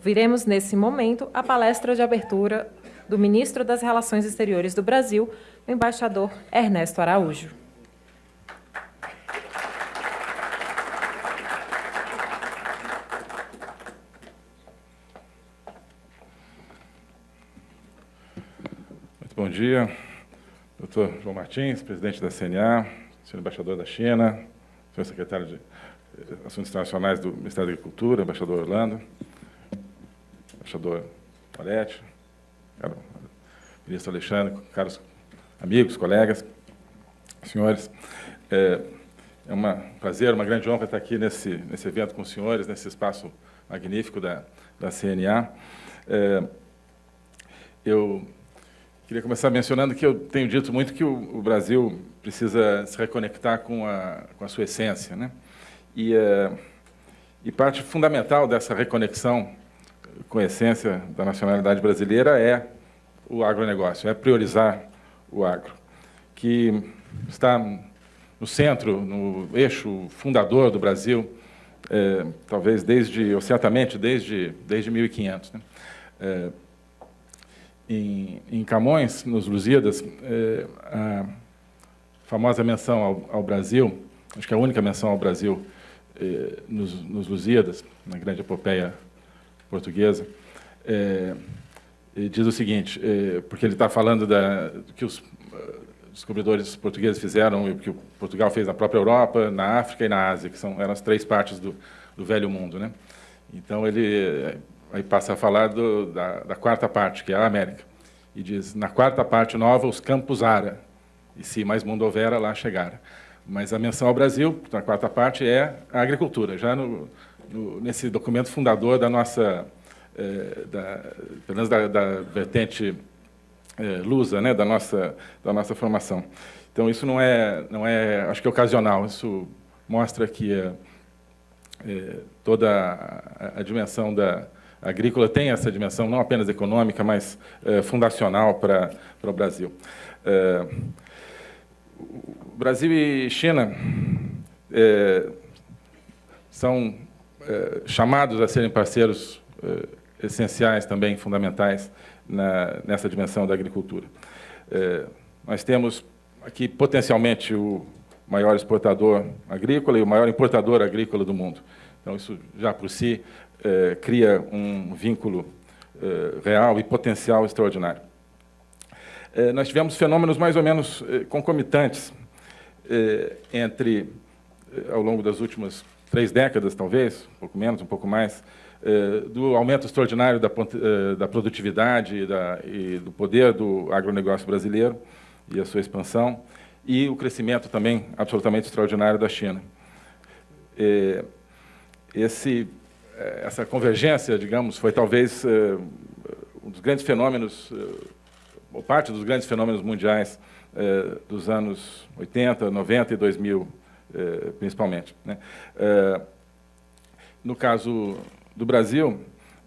Ouviremos, nesse momento, a palestra de abertura do ministro das Relações Exteriores do Brasil, o embaixador Ernesto Araújo. Muito bom dia, doutor João Martins, presidente da CNA, senhor embaixador da China, senhor secretário de Assuntos Internacionais do Ministério da Agricultura, embaixador Orlando, embaixador Moretti, ministro Alexandre, caros amigos, colegas, senhores. É, é um prazer, uma grande honra estar aqui nesse, nesse evento com os senhores, nesse espaço magnífico da, da CNA. É, eu queria começar mencionando que eu tenho dito muito que o, o Brasil precisa se reconectar com a, com a sua essência. Né? E, é, e parte fundamental dessa reconexão com essência da nacionalidade brasileira é o agronegócio, é priorizar o agro, que está no centro, no eixo fundador do Brasil, é, talvez desde, ou certamente desde, desde 1500. Né? É, em, em, Camões, nos Lusíadas, é, a famosa menção ao, ao, Brasil, acho que a única menção ao Brasil é, nos, nos Lusíadas, na grande epopeia portuguesa, é, diz o seguinte, é, porque ele está falando da, que os uh, descobridores portugueses fizeram e que Portugal fez na própria Europa, na África e na Ásia, que são, eram as três partes do, do velho mundo. Né? Então, ele aí passa a falar do, da, da, quarta parte, que é a América. E diz, na quarta parte nova, os campos ara, e se mais mundo houvera, lá chegara. Mas a menção ao Brasil, na quarta parte, é a agricultura, já no, no, nesse documento fundador da nossa é, da, pelo menos da, da vertente é, lusa, né, da nossa da nossa formação. Então isso não é não é acho que é ocasional. Isso mostra que é, toda a, a, dimensão da agrícola tem essa dimensão não apenas econômica, mas fundacional para para o Brasil. Brasil e China é, são chamados a serem parceiros essenciais também, fundamentais, na, nessa dimensão da agricultura. É, nós temos aqui, potencialmente, o maior exportador agrícola e o maior importador agrícola do mundo. Então, isso já por si é, cria um vínculo é, real e potencial extraordinário. Nós tivemos fenômenos mais ou menos concomitantes entre, ao longo das últimas três décadas, talvez, um pouco menos, um pouco mais, eh, do aumento extraordinário da, eh, da produtividade e, da, e, do poder do agronegócio brasileiro e a sua expansão, e o crescimento também absolutamente extraordinário da China. Eh, esse, essa convergência, digamos, foi talvez um dos grandes fenômenos, ou parte dos grandes fenômenos mundiais dos anos 80, 90 e 2000, principalmente. Né? No caso do Brasil,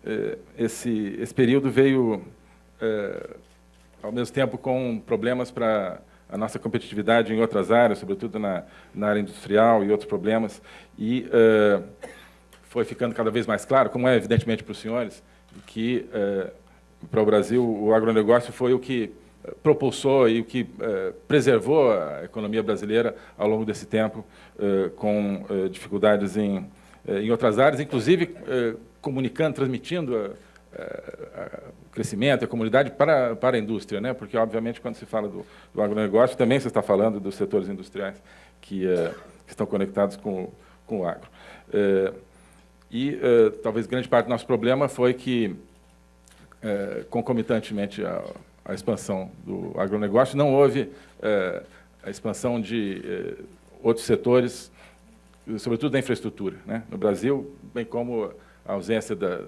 eh, esse, esse período veio, eh, ao mesmo tempo, com problemas para a nossa competitividade em outras áreas, sobretudo na, na área industrial e outros problemas, e eh, foi ficando cada vez mais claro, como é evidentemente para os senhores, que para o Brasil o agronegócio foi o que propulsou e o que preservou a economia brasileira ao longo desse tempo, com dificuldades em eh, em outras áreas, inclusive eh, comunicando, transmitindo o crescimento, a comunidade para, para a indústria, né? porque, obviamente, quando se fala do, do agronegócio, também se está falando dos setores industriais que, eh, que estão conectados com, com o agro. E talvez grande parte do nosso problema foi que, concomitantemente à, à expansão do agronegócio, não houve a expansão de outros setores sobretudo da infraestrutura. Né? No Brasil, bem como a ausência da,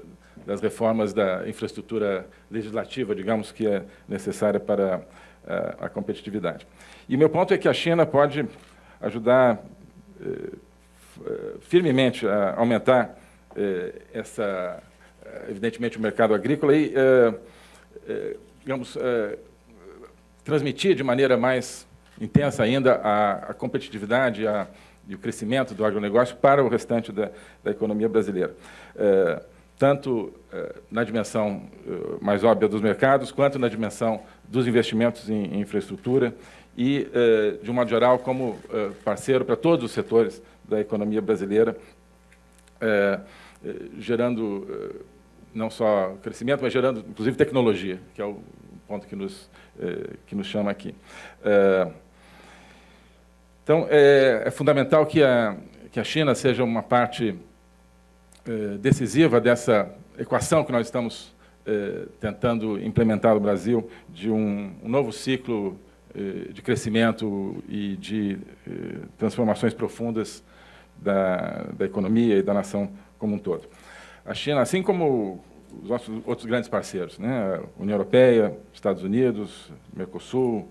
das reformas da infraestrutura legislativa, digamos, que é necessária para a, a competitividade. E meu ponto é que a China pode ajudar eh, firmemente a aumentar essa, evidentemente, o mercado agrícola e, digamos, eh, transmitir de maneira mais intensa ainda a, a competitividade, a, e o crescimento do agronegócio para o restante da, da economia brasileira. É, tanto na dimensão mais óbvia dos mercados, quanto na dimensão dos investimentos em infraestrutura e, de um modo geral, como parceiro para todos os setores da economia brasileira, gerando não só crescimento, mas gerando, inclusive, tecnologia, que é o ponto que nos, que nos chama aqui. Então, é, é fundamental que a, que a China seja uma parte eh, decisiva dessa equação que nós estamos eh, tentando implementar no Brasil, de um, um novo ciclo eh, de crescimento e de transformações profundas da, da economia e da nação como um todo. A China, assim como os nossos outros grandes parceiros, né? União Europeia, Estados Unidos, Mercosul,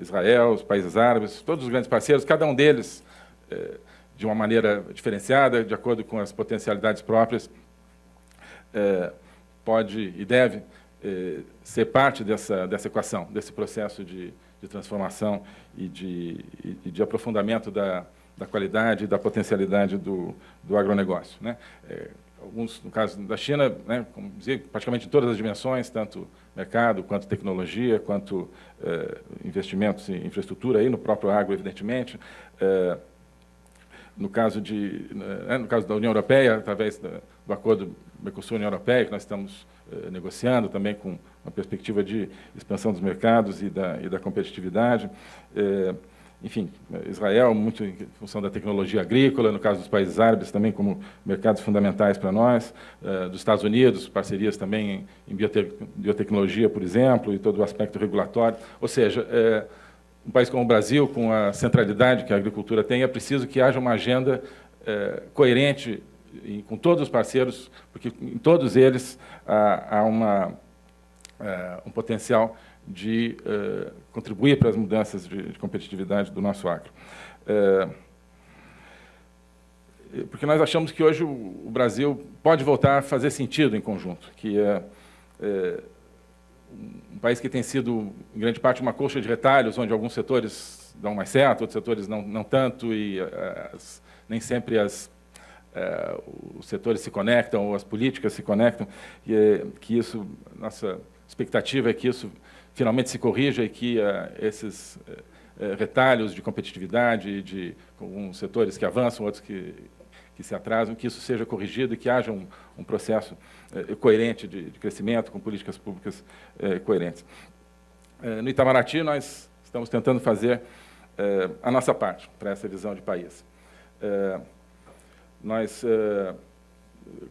Israel, os países árabes, todos os grandes parceiros, cada um deles de uma maneira diferenciada, de acordo com as potencialidades próprias, é, pode e deve é, ser parte dessa, dessa equação, desse processo de, de transformação e de, e de aprofundamento da, da qualidade e da potencialidade do, do agronegócio. Né? Alguns, no caso da China, né, como dizia, praticamente em todas as dimensões, tanto mercado, quanto tecnologia, quanto é, investimentos em infraestrutura, aí no próprio agro, evidentemente, é, no caso, de, né, no caso da União Europeia, através do acordo Mercosul-União Europeia, que nós estamos eh, negociando também com uma perspectiva de expansão dos mercados e da, e da competitividade. Eh, enfim, Israel, muito em função da tecnologia agrícola, no caso dos países árabes, também como mercados fundamentais para nós, eh, dos Estados Unidos, parcerias também em, biotecnologia, por exemplo, e todo o aspecto regulatório. Ou seja, eh, um país como o Brasil, com a centralidade que a agricultura tem, é preciso que haja uma agenda é, coerente com todos os parceiros, porque em todos eles há, uma, um potencial de é, contribuir para as mudanças de, de, competitividade do nosso agro. É, porque nós achamos que hoje o, Brasil pode voltar a fazer sentido em conjunto, que é, é um país que tem sido, em grande parte, uma colcha de retalhos, onde alguns setores dão mais certo, outros setores não, não tanto, e eh, as, nem sempre as, eh, os setores se conectam, ou as políticas se conectam, e eh, que isso, nossa expectativa é que isso finalmente se corrija e que esses retalhos de competitividade, de alguns setores que avançam, outros que, que se atrasam, que isso seja corrigido e que haja um, um processo eh, coerente de, de, crescimento, com políticas públicas eh, coerentes. Eh, no Itamaraty, nós estamos tentando fazer a nossa parte para essa visão de país. nós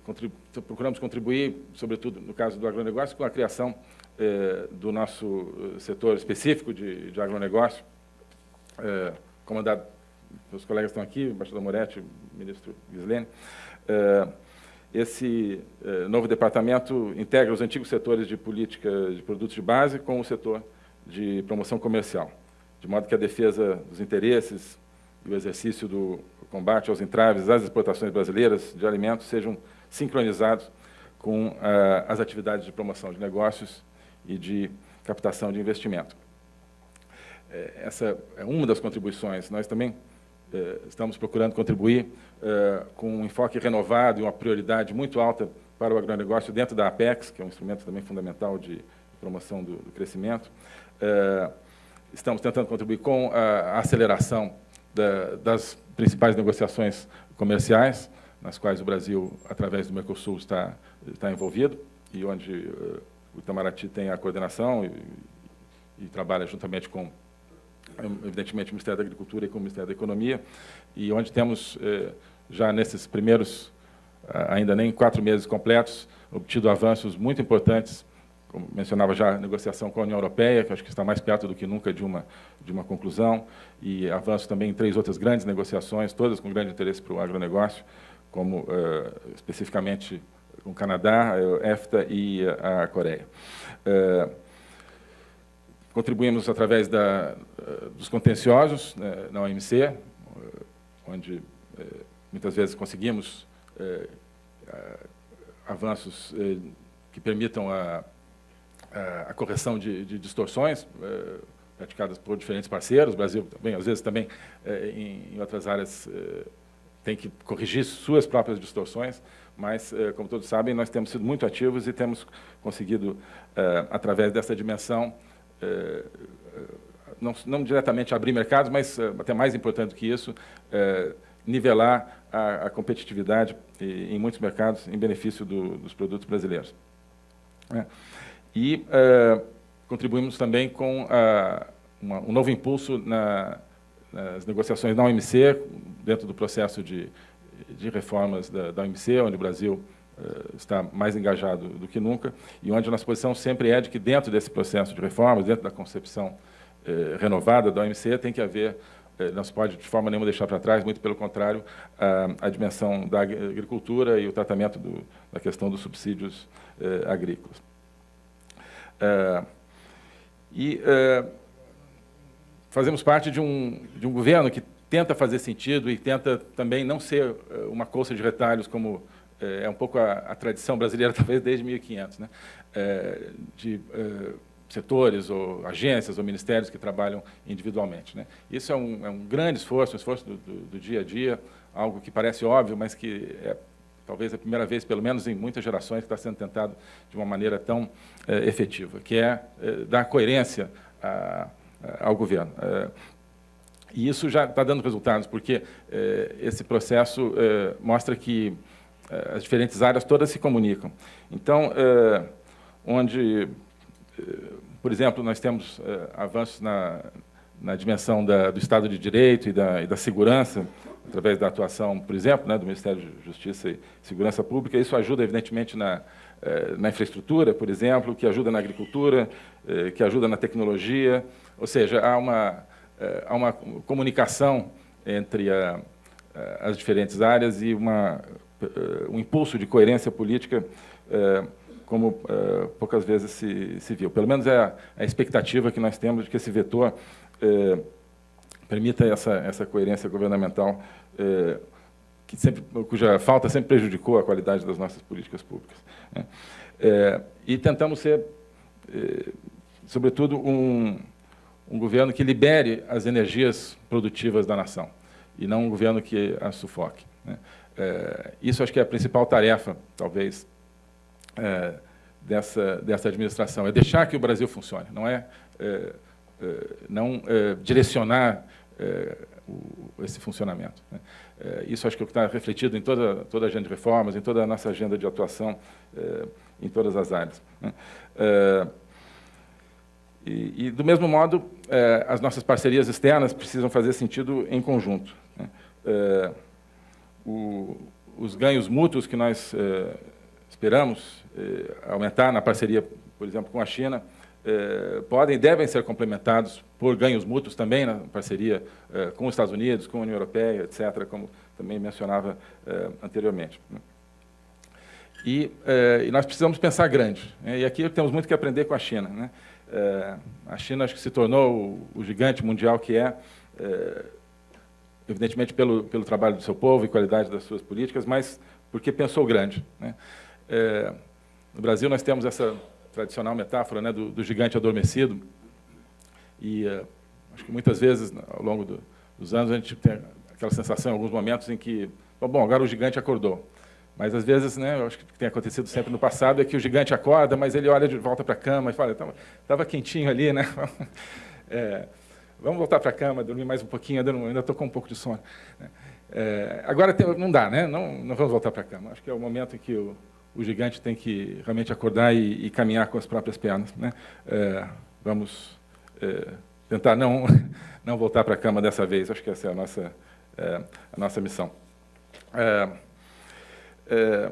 contribu procuramos contribuir, sobretudo no caso do agronegócio, com a criação do nosso setor específico de, de agronegócio, comandado meus colegas estão aqui, o embaixador Moretti, o ministro Gislene. Esse eh, novo departamento integra os antigos setores de política de produtos de base com o setor de promoção comercial, de modo que a defesa dos interesses e o exercício do combate aos entraves às exportações brasileiras de alimentos sejam sincronizados com as atividades de promoção de negócios e de captação de investimento. Eh, essa é uma das contribuições. Nós também eh, estamos procurando contribuir eh, com um enfoque renovado e uma prioridade muito alta para o agronegócio dentro da Apex, que é um instrumento também fundamental de promoção do, crescimento. Estamos tentando contribuir com a aceleração da, das principais negociações comerciais, nas quais o Brasil, através do Mercosul, está, está envolvido, e onde o Itamaraty tem a coordenação e, e trabalha juntamente com evidentemente, o Ministério da Agricultura e com o Ministério da Economia, e onde temos, eh, já nesses primeiros, ainda nem quatro meses completos, obtido avanços muito importantes, como mencionava já a negociação com a União Europeia, que acho que está mais perto do que nunca de uma, de uma conclusão, e avanços também em três outras grandes negociações, todas com grande interesse para o agronegócio, como eh, especificamente com o Canadá, a EFTA e a Coreia. Eh, Contribuímos através da, eh, dos contenciosos né, na OMC, eh, onde eh, muitas vezes conseguimos avanços que permitam a, a, correção de, de distorções praticadas por diferentes parceiros, o Brasil também, às vezes também em outras áreas tem que corrigir suas próprias distorções, mas, como todos sabem, nós temos sido muito ativos e temos conseguido, através dessa dimensão, não, não, diretamente abrir mercados, mas até mais importante do que isso, nivelar a, a competitividade em muitos mercados em benefício do, dos produtos brasileiros. É. E contribuímos também com a, uma, um novo impulso na, nas negociações da OMC, dentro do processo de, de reformas da, da OMC, onde o Brasil uh, está mais engajado do que nunca, e onde a nossa posição sempre é de que, dentro desse processo de reformas, dentro da concepção uh, renovada da OMC, tem que haver eh, não se pode, de forma nenhuma, deixar para trás, muito pelo contrário, a, a dimensão da agricultura e o tratamento do, da questão dos subsídios eh, agrícolas. Eh, e eh, fazemos parte de um, de um governo que tenta fazer sentido e tenta também não ser eh, uma colcha de retalhos, como eh, é um pouco a, a, tradição brasileira, talvez desde 1500, né? de setores, ou agências, ou ministérios que trabalham individualmente. Né? Isso é um, é um, grande esforço, um esforço do, do, do, dia a dia, algo que parece óbvio, mas que é talvez a primeira vez, pelo menos em muitas gerações, que está sendo tentado de uma maneira tão é, efetiva, que é, é dar coerência a, a, ao governo. E isso já está dando resultados, porque esse processo mostra que as diferentes áreas todas se comunicam. Então, onde por exemplo, nós temos eh, avanços na, na dimensão da, do Estado de Direito e da, e da, segurança, através da atuação, por exemplo, né, do Ministério da Justiça e Segurança Pública. Isso ajuda, evidentemente, na, eh, na infraestrutura, por exemplo, que ajuda na agricultura, eh, que ajuda na tecnologia. Ou seja, há uma, há uma comunicação entre a, as diferentes áreas e uma, um impulso de coerência política como poucas vezes se, se, viu. Pelo menos é a, a, expectativa que nós temos de que esse vetor permita essa, essa coerência governamental, que sempre, cuja falta sempre prejudicou a qualidade das nossas políticas públicas. Né? e tentamos ser, sobretudo, um, um governo que libere as energias produtivas da nação, e não um governo que as sufoque. Né? isso acho que é a principal tarefa, talvez, é, dessa, dessa administração. É deixar que o Brasil funcione, não é, é, é não é, direcionar é, o, esse funcionamento. Né? isso acho que está refletido em toda, toda a agenda de reformas, em toda a nossa agenda de atuação em todas as áreas. Né? E, e, do mesmo modo, as nossas parcerias externas precisam fazer sentido em conjunto. Né? O, os ganhos mútuos que nós esperamos eh, aumentar na parceria, por exemplo, com a China, podem e devem ser complementados por ganhos mútuos também na parceria com os Estados Unidos, com a União Europeia, etc., como também mencionava anteriormente. E, e, nós precisamos pensar grande. Né? E aqui temos muito que aprender com a China. Né? A China acho que se tornou o, gigante mundial que é, evidentemente pelo, pelo trabalho do seu povo e qualidade das suas políticas, mas porque pensou grande. Né? É, no Brasil, nós temos essa tradicional metáfora né, do, do gigante adormecido, e é, acho que muitas vezes, ao longo do, dos anos, a gente tem aquela sensação, em alguns momentos, em que, bom, agora o gigante acordou. Mas, às vezes, né, eu acho que tem acontecido sempre no passado, é que o gigante acorda, mas ele olha de volta para a cama e fala, estava quentinho ali, né? É, vamos voltar para a cama, dormir mais um pouquinho, ainda estou com um pouco de sono. É, agora, não dá, né? Não, não vamos voltar para a cama. Acho que é o momento em que o, o gigante tem que realmente acordar e, e caminhar com as próprias pernas. Né? É, vamos é, tentar não, não voltar para a cama dessa vez. Acho que essa é a nossa, é, a nossa missão. É, é,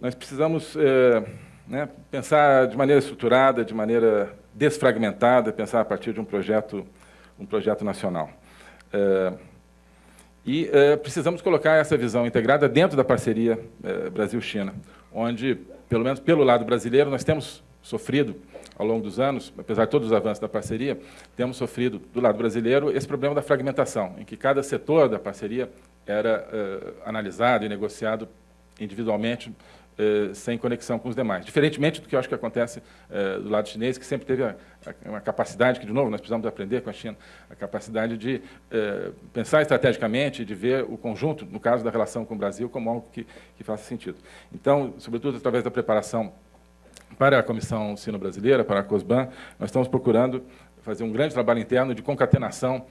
nós precisamos é, né, pensar de maneira estruturada, de maneira desfragmentada, pensar a partir de um projeto, um projeto nacional. E eh, precisamos colocar essa visão integrada dentro da parceria eh, Brasil-China, onde, pelo menos pelo lado brasileiro, nós temos sofrido, ao longo dos anos, apesar de todos os avanços da parceria, temos sofrido, do lado brasileiro, esse problema da fragmentação, em que cada setor da parceria era eh, analisado e negociado individualmente sem conexão com os demais. Diferentemente do que eu acho que acontece do lado chinês, que sempre teve a, a, uma capacidade, que, de novo, nós precisamos aprender com a China, a capacidade de pensar estrategicamente, de ver o conjunto, no caso da relação com o Brasil, como algo que, que faça sentido. Então, sobretudo através da preparação para a Comissão Sino-Brasileira, para a COSBAN, nós estamos procurando fazer um grande trabalho interno de concatenação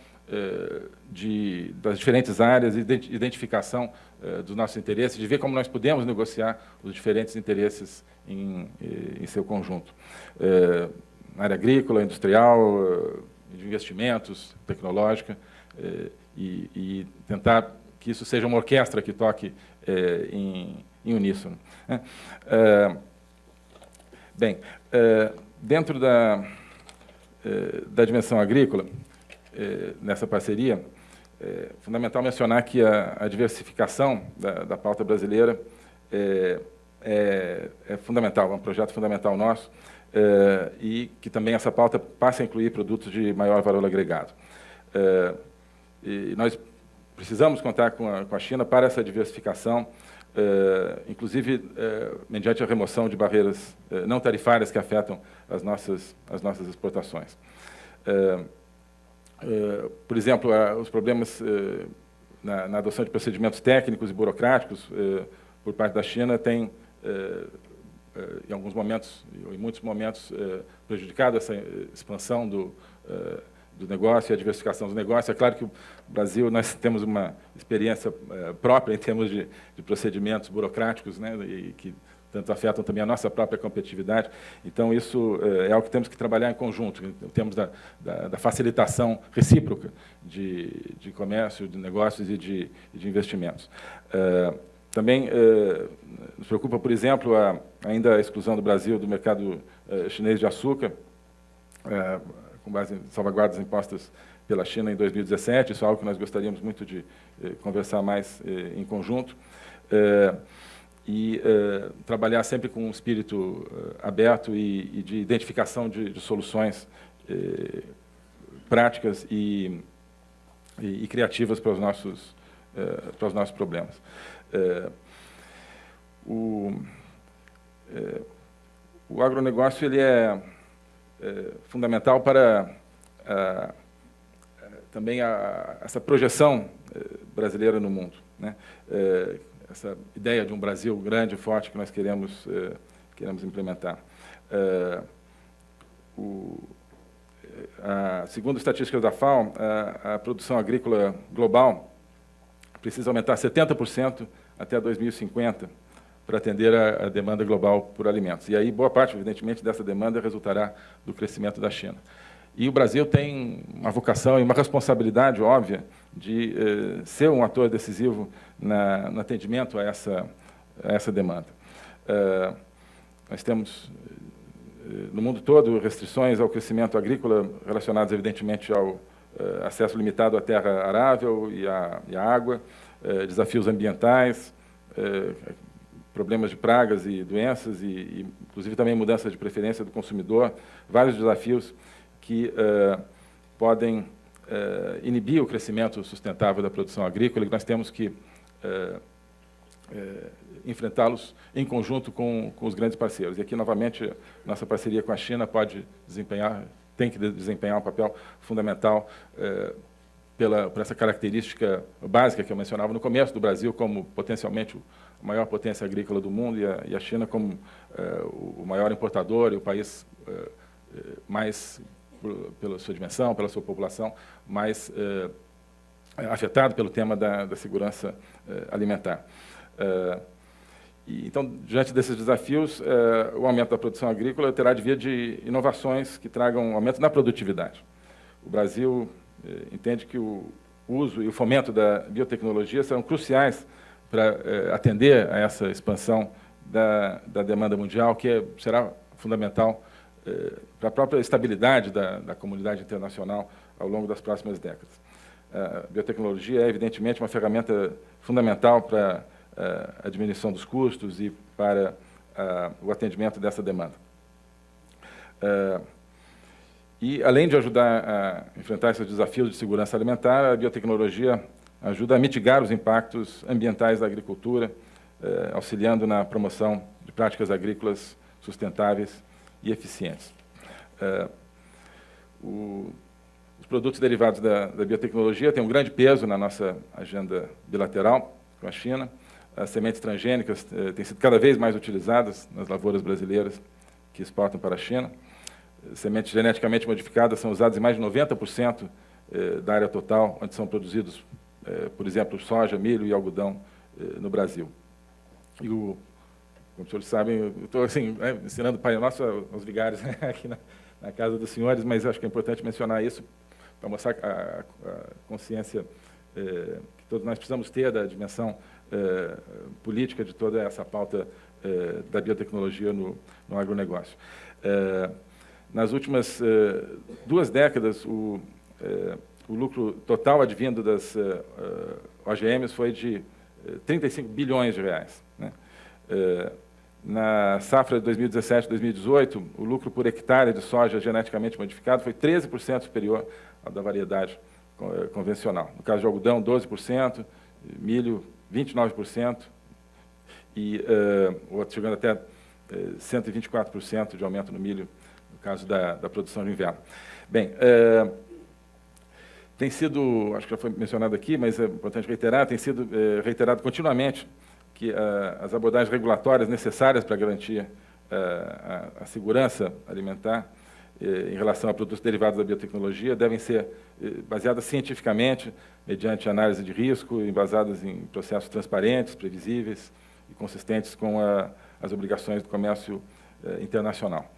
de, das diferentes áreas, identificação eh, dos nossos interesses, de ver como nós podemos negociar os diferentes interesses em, eh, em seu conjunto. Na área agrícola, industrial, de investimentos, tecnológica, e, e, tentar que isso seja uma orquestra que toque em, em uníssono. Né? Bem, dentro da, da dimensão agrícola, eh, nessa parceria, é fundamental mencionar que a, a diversificação da, da, pauta brasileira é, é, é, fundamental, é um projeto fundamental nosso, é, e que também essa pauta passe a incluir produtos de maior valor agregado. E nós precisamos contar com a, com a, China para essa diversificação, inclusive mediante a remoção de barreiras não tarifárias que afetam as nossas, as nossas exportações. Eh, por exemplo, os problemas eh, na, adoção de procedimentos técnicos e burocráticos eh, por parte da China têm, em alguns momentos, em muitos momentos, prejudicado essa expansão do, do negócio e a diversificação do negócio. É claro que o Brasil, nós temos uma experiência própria em termos de, de procedimentos burocráticos, né, e que tanto afetam também a nossa própria competitividade. Então, isso é, é algo que temos que trabalhar em conjunto, em termos da, da, da facilitação recíproca de, de, comércio, de negócios e de, de investimentos. É, também é, nos preocupa, por exemplo, a, ainda a exclusão do Brasil do mercado chinês de açúcar, com base em salvaguardas impostas pela China em 2017. Isso é algo que nós gostaríamos muito de conversar mais em conjunto e uh, trabalhar sempre com um espírito uh, aberto e, e, de identificação de, de soluções uh, práticas e, e, e, criativas para os nossos, para os nossos problemas. o, o agronegócio ele é, fundamental para também a, essa projeção brasileira no mundo. Né? Essa ideia de um Brasil grande e forte que nós queremos, eh, queremos implementar. Eh, o, a, segundo estatísticas da FAO, a, a, produção agrícola global precisa aumentar 70% até 2050 para atender a, a, demanda global por alimentos. E aí, boa parte, evidentemente, dessa demanda resultará do crescimento da China. E o Brasil tem uma vocação e uma responsabilidade óbvia de eh, ser um ator decisivo na, no atendimento a essa, a essa demanda. Uh, nós temos, eh, no mundo todo, restrições ao crescimento agrícola relacionadas, evidentemente, ao uh, acesso limitado à terra arável e à, e à água, uh, desafios ambientais, problemas de pragas e doenças, e, e, inclusive também mudança de preferência do consumidor, vários desafios que podem inibir o crescimento sustentável da produção agrícola e nós temos que é, enfrentá-los em conjunto com, com, os grandes parceiros. E aqui, novamente, nossa parceria com a China pode desempenhar, tem que desempenhar um papel fundamental pela, por essa característica básica que eu mencionava no começo do Brasil como potencialmente a maior potência agrícola do mundo e a, e a China como o maior importador e o país mais, pela sua dimensão, pela sua população, mais afetado pelo tema da, da segurança eh, alimentar. Eh, e, então, diante desses desafios, eh, o aumento da produção agrícola terá de vir de inovações que tragam um aumento na produtividade. O Brasil entende que o uso e o fomento da biotecnologia serão cruciais para atender a essa expansão da, da demanda mundial, que é, será fundamental para a própria estabilidade da, da comunidade internacional ao longo das próximas décadas. A biotecnologia é, evidentemente, uma ferramenta fundamental para a diminuição dos custos e para o atendimento dessa demanda. E, além de ajudar a enfrentar esses desafios de segurança alimentar, a biotecnologia ajuda a mitigar os impactos ambientais da agricultura, auxiliando na promoção de práticas agrícolas sustentáveis e eficientes. O, os produtos derivados da, da, biotecnologia têm um grande peso na nossa agenda bilateral com a China. As sementes transgênicas eh, têm sido cada vez mais utilizadas nas lavouras brasileiras que exportam para a China. Sementes geneticamente modificadas são usadas em mais de 90% eh, da área total, onde são produzidos, eh, por exemplo, soja, milho e algodão no Brasil. E o, como os senhores sabem, eu estou assim, né, ensinando o Pai Nosso aos vigários né, aqui na, na casa dos senhores, mas acho que é importante mencionar isso para mostrar a, a consciência eh, que todos nós precisamos ter da dimensão eh, política de toda essa pauta eh, da biotecnologia no, no agronegócio. nas últimas duas décadas, o, o lucro total advindo das OGMs foi de 35 bilhões de reais. Né? Na safra de 2017-2018, o lucro por hectare de soja geneticamente modificado foi 13% superior ao da variedade eh, convencional. No caso de algodão, 12%, milho, 29%, e uh, outro chegando até uh, eh, 124% de aumento no milho, no caso da, da produção de inverno. Bem, uh, tem sido, acho que já foi mencionado aqui, mas é importante reiterar, tem sido reiterado continuamente que uh, as abordagens regulatórias necessárias para garantir uh, a, a, segurança alimentar eh, em relação a produtos derivados da biotecnologia devem ser baseadas cientificamente, mediante análise de risco, embasadas em processos transparentes, previsíveis e consistentes com a, as obrigações do comércio internacional.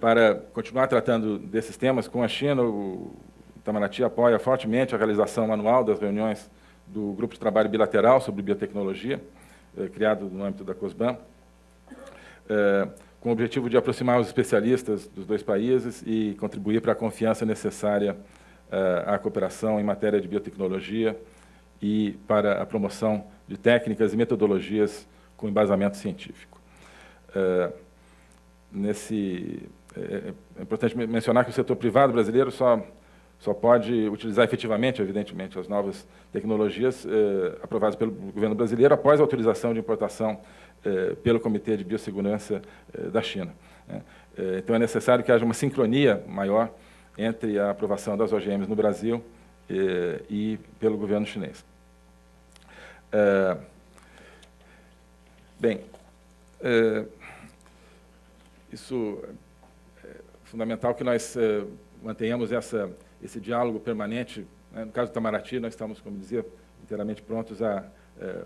para continuar tratando desses temas com a China, o Itamaraty apoia fortemente a realização anual das reuniões do Grupo de Trabalho Bilateral sobre Biotecnologia, eh, criado no âmbito da COSBAN, eh, com o objetivo de aproximar os especialistas dos dois países e contribuir para a confiança necessária eh, à cooperação em matéria de biotecnologia e para a promoção de técnicas e metodologias com embasamento científico. Nesse, é, é importante mencionar que o setor privado brasileiro só só pode utilizar efetivamente, evidentemente, as novas tecnologias eh, aprovadas pelo governo brasileiro após a autorização de importação eh, pelo Comitê de Biossegurança eh, da China. Né? Eh, então, é necessário que haja uma sincronia maior entre a aprovação das OGMs no Brasil eh, e pelo governo chinês. Eh, bem, isso é fundamental que nós mantenhamos essa esse diálogo permanente. Né? No caso do Itamaraty, nós estamos, como dizia, inteiramente prontos a é,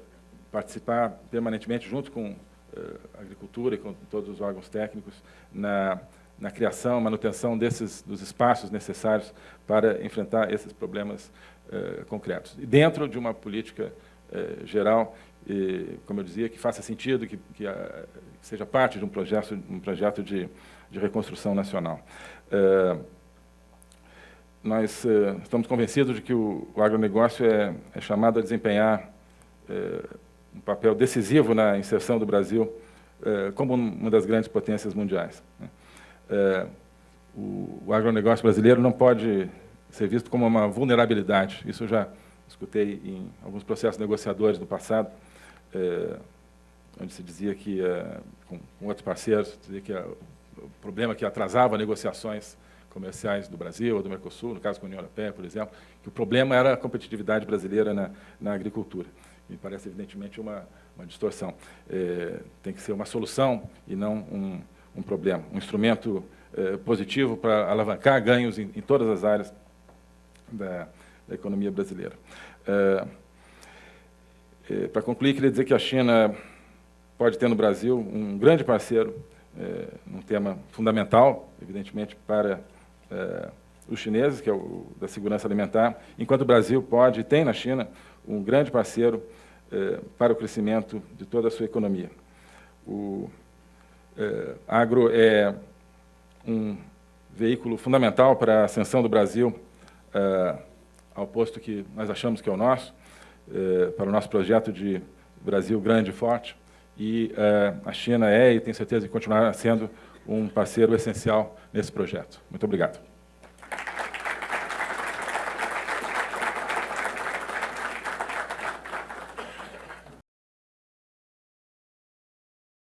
participar permanentemente, junto com é, a agricultura e com todos os órgãos técnicos, na, na criação, manutenção desses, dos espaços necessários para enfrentar esses problemas é, concretos. E dentro de uma política geral, e, como eu dizia, que faça sentido, que, que, a, que seja parte de um projeto, um projeto de, de reconstrução nacional nós uh, estamos convencidos de que o, o agronegócio é, é, chamado a desempenhar uh, um papel decisivo na inserção do Brasil uh, como uma das grandes potências mundiais. Né? O, o, agronegócio brasileiro não pode ser visto como uma vulnerabilidade. Isso eu já escutei em alguns processos negociadores do passado, onde se dizia que, com, com, outros parceiros, dizia que o problema que atrasava negociações comerciais do Brasil ou do Mercosul, no caso com a União Europeia, por exemplo, que o problema era a competitividade brasileira na, na agricultura. Me parece, evidentemente, uma, uma distorção. É, tem que ser uma solução e não um, um problema, um instrumento é, positivo para alavancar ganhos em, em, todas as áreas da, da economia brasileira. É, é para concluir, queria dizer que a China pode ter no Brasil um grande parceiro, é, um tema fundamental, evidentemente, para é, os chineses, que é o da segurança alimentar, enquanto o Brasil pode e tem na China um grande parceiro é, para o crescimento de toda a sua economia. O é, agro é um veículo fundamental para a ascensão do Brasil é, ao posto que nós achamos que é o nosso, é, para o nosso projeto de Brasil grande e forte, e é, a China é, e tenho certeza que continuará sendo, um parceiro essencial nesse projeto. Muito obrigado.